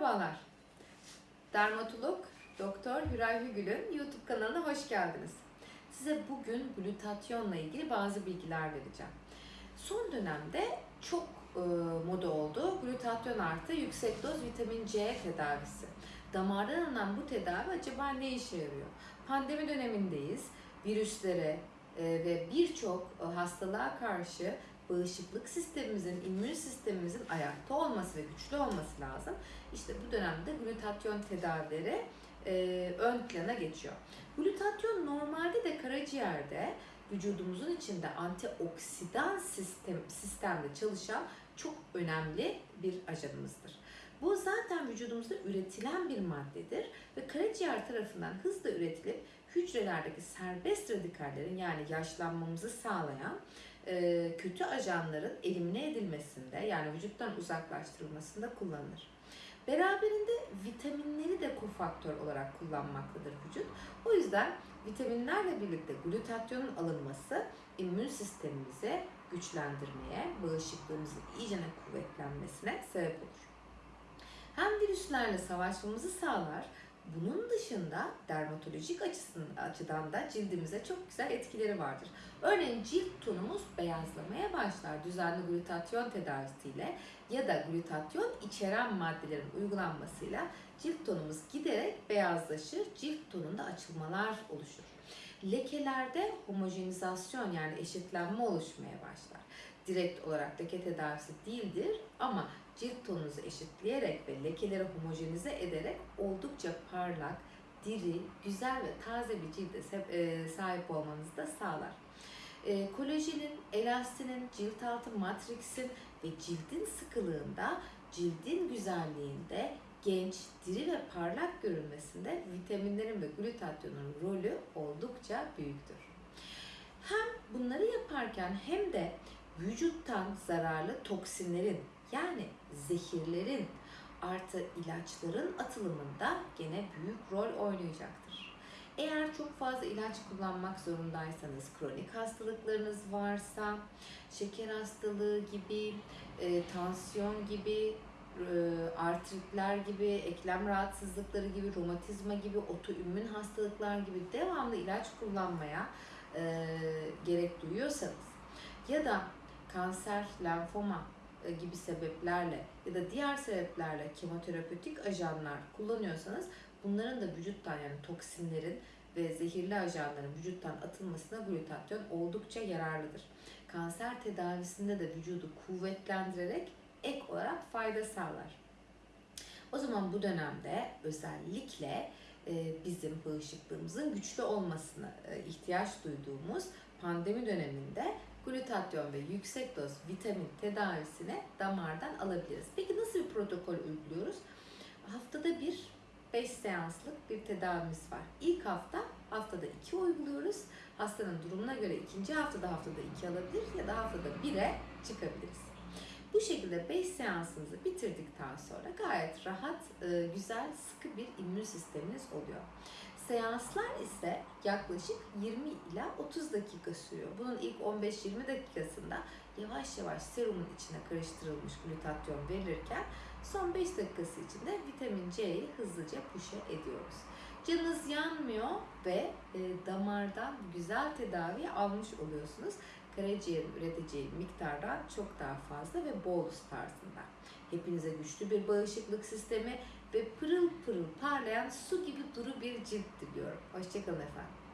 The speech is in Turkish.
Merhabalar. Dermatolog Doktor Hüray Hügül'ün YouTube kanalına hoş geldiniz. Size bugün glutatyonla ilgili bazı bilgiler vereceğim. Son dönemde çok e, moda oldu. Glutatyon artı yüksek doz vitamin C tedavisi. Damardan alınan bu tedavi acaba ne işe yarıyor? Pandemi dönemindeyiz. Virüslere e, ve birçok e, hastalığa karşı bağışıklık sistemimizin, immün sistemimizin ayakta olması ve güçlü olması lazım. İşte bu dönemde glutatyon tedavileri e, ön plana geçiyor. Glutatyon normalde de karaciğerde vücudumuzun içinde antioksidan sistem sistemde çalışan çok önemli bir ajanımızdır. Bu zaten vücudumuzda üretilen bir maddedir ve karaciğer tarafından hızla üretilip hücrelerdeki serbest radikallerin yani yaşlanmamızı sağlayan e, kötü ajanların elimine edilmesinde yani vücuttan uzaklaştırılmasında kullanılır. Beraberinde vitaminleri de kofaktör olarak kullanmaktadır vücut. O yüzden vitaminlerle birlikte glutatyonun alınması immün sistemimizi güçlendirmeye, bağışıklığımızın iyice kuvvetlenmesine sebep olur. Virüslerle savaşmamızı sağlar, bunun dışında dermatolojik açıdan da cildimize çok güzel etkileri vardır. Örneğin cilt tonumuz beyazlamaya başlar düzenli glutatyon tedavisiyle ya da glutatyon içeren maddelerin uygulanmasıyla cilt tonumuz giderek beyazlaşır, cilt tonunda açılmalar oluşur. Lekelerde homojenizasyon yani eşitlenme oluşmaya başlar. Direkt olarak leke tedavisi değildir ama cilt tonunuzu eşitleyerek ve lekeleri homojenize ederek oldukça parlak, diri, güzel ve taze bir cilde sahip olmanızı da sağlar. E, kolajenin, elastinin, cilt altı matriksin ve cildin sıkılığında, cildin güzelliğinde, genç, diri ve parlak görünmesinde vitaminlerin ve glutatyonun rolü oldukça büyüktür. Hem bunları yaparken hem de vücuttan zararlı toksinlerin yani zehirlerin artı ilaçların atılımında gene büyük rol oynayacaktır. Eğer çok fazla ilaç kullanmak zorundaysanız, kronik hastalıklarınız varsa, şeker hastalığı gibi, e, tansiyon gibi, artritler gibi, eklem rahatsızlıkları gibi, romatizma gibi, otoimmün hastalıklar gibi devamlı ilaç kullanmaya e, gerek duyuyorsanız ya da kanser, lenfoma e, gibi sebeplerle ya da diğer sebeplerle kemoterapötik ajanlar kullanıyorsanız bunların da vücuttan yani toksinlerin ve zehirli ajanların vücuttan atılmasına glutatyon oldukça yararlıdır. Kanser tedavisinde de vücudu kuvvetlendirerek ek olarak fayda sağlar. O zaman bu dönemde özellikle e, bizim bağışıklığımızın güçlü olmasına e, ihtiyaç duyduğumuz pandemi döneminde glutatyon ve yüksek doz vitamin tedavisine damardan alabiliriz. Peki nasıl bir protokol uyguluyoruz? Haftada bir 5 seanslık bir tedavimiz var. İlk hafta haftada 2 uyguluyoruz. Hastanın durumuna göre ikinci haftada haftada 2 alabilir ya da haftada 1'e çıkabiliriz. Bu şekilde 5 seansınızı bitirdikten sonra gayet rahat, e, güzel, sıkı bir immün sisteminiz oluyor. Seanslar ise yaklaşık 20 ila 30 dakika sürüyor. Bunun ilk 15-20 dakikasında yavaş yavaş serumun içine karıştırılmış glutatyon verilirken son 5 dakikası içinde vitamin C'yi hızlıca puşe ediyoruz. Canınız yanmıyor ve e, damardan güzel tedavi almış oluyorsunuz. Karaciğerin üreteceği miktardan çok daha fazla ve bolus tarzında. Hepinize güçlü bir bağışıklık sistemi ve pırıl pırıl parlayan su gibi duru bir cilt diliyorum. Hoşçakalın efendim.